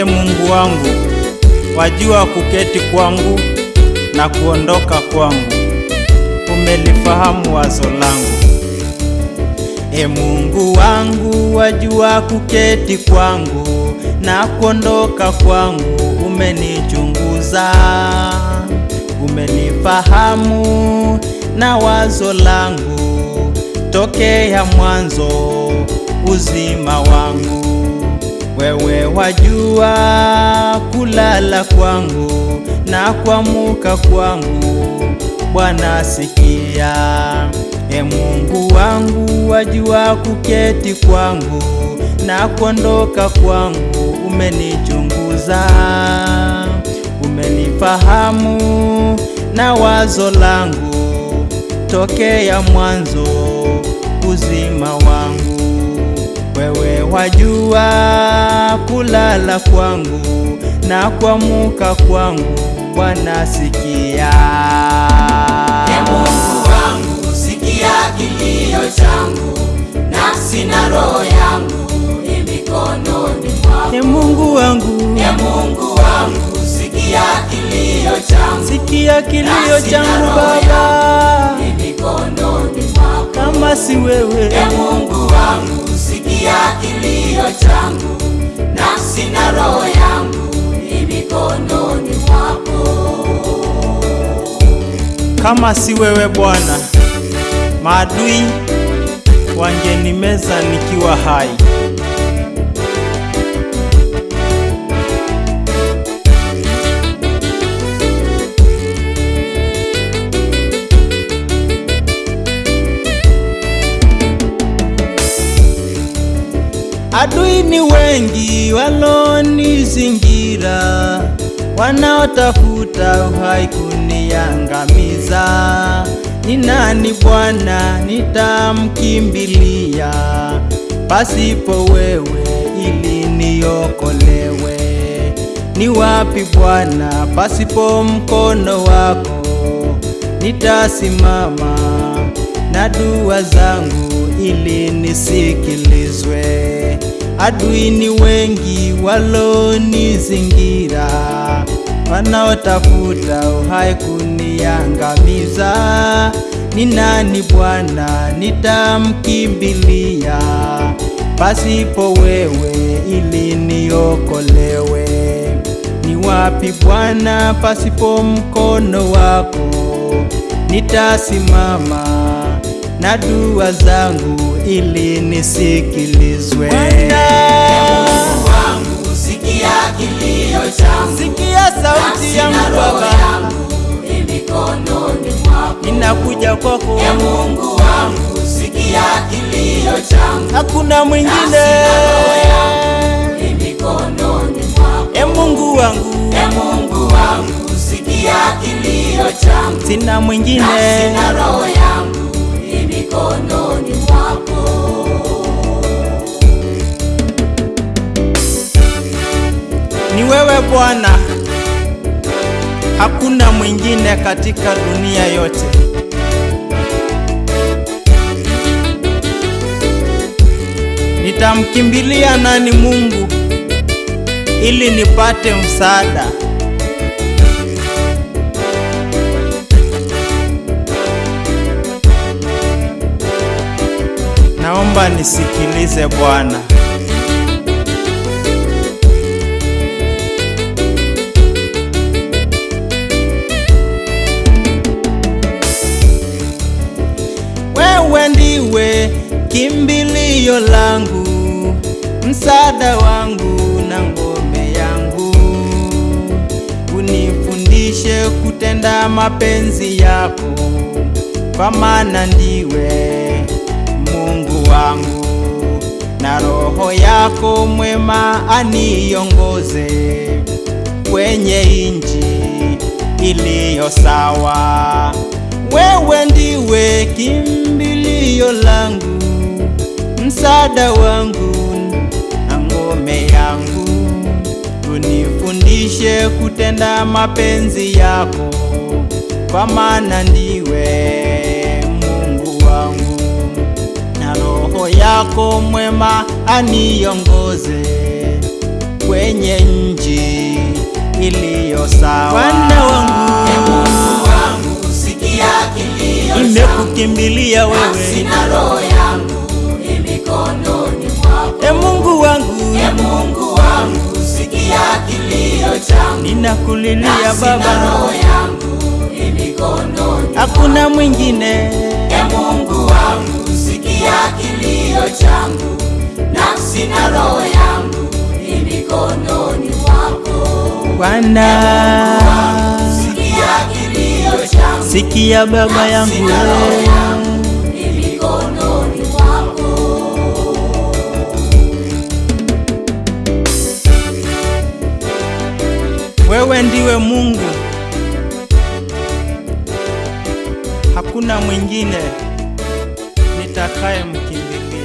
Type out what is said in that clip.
E Mungu wangu, wajua kuketi kwangu na kuondoka kwangu, umelifahamu wazo langu. E Mungu wangu, wajua kuketi kwangu na kuondoka kwangu, umenichunguza, umenifahamu na wazo langu tokea mwanzo uzima wangu. Wewe wajua kulala kwangu na kuamuka kwangu, Bwana sikia. E Mungu wangu, wajua kuketi kwangu na kuondoka kwangu, umenichunguza, umenifahamu na wazo langu tokea mwanzo uzima wangu. Wewe wajua kulala kwangu na kuamuka kwangu, Bwana sikia. E Mungu wangu, sikia kilio changu, nafsi na roho yangu ni mikononi mwako. Mungu wangu, Mungu wangu, sikia kilio changu, sikia kilio changu Baba, i mikononi mwako. kama si wewe Mungu wangu, sikia kilio changu, nafsi na roho yangu ni mikononi mwako. kama si wewe Bwana, maadui wangenimeza nikiwa hai. Adui ni wengi walonizingira, wanaotafuta uhai kuniangamiza. Ni nani Bwana nitamkimbilia pasipo wewe ili niokolewe? Ni wapi Bwana pasipo mkono wako nitasimama na dua zangu ili nisikilizwe. Adui ni wengi walonizingira, wanaotafuta uhai kuniangamiza. Ni nani Bwana? Nitamkimbilia. Pasipo wewe ili niokolewe? Ni wapi Bwana? Pasipo mkono wako. Nitasimama na dua zangu ili nisikilizwe. Wangu, sikia kilio changu, Sikia sauti ya yangu Baba, ninakuja kwako, E Mungu wangu, sikia kilio changu, hakuna mwingine. E Mungu wangu, E Mungu wangu, sikia kilio changu, sina mwingine. sina na roho yangu mikononi mwako. Wewe Bwana, hakuna mwingine katika dunia yote. Nitamkimbilia nani Mungu ili nipate msaada? Naomba nisikilize Bwana. Kimbilio langu, msaada wangu na ngome yangu. Unifundishe kutenda mapenzi yako, kwa maana ndiwe Mungu wangu, na Roho yako mwema aniongoze kwenye inji iliyo sawa. Wewe ndiwe kimbilio langu, msaada wangu na ngome yangu. Unifundishe kutenda mapenzi yako, kwa maana ndiwe Mungu wangu, na Roho yako mwema aniongoze kwenye nji nchi iliyo sawa. Bwana wangu Mungu wangu, sikia kilio nimekukimbilia wewe, sina roho changu, kulilia Baba, hakuna mwingine. E Mungu wangu, sikia kilio changu, nafsi na roho yangu i mikononi mwako. Bwana, Sikia kilio changu, sikia baba yangu nafsi na roho yangu Wewe ndiwe Mungu, hakuna mwingine nitakayemkimbilia.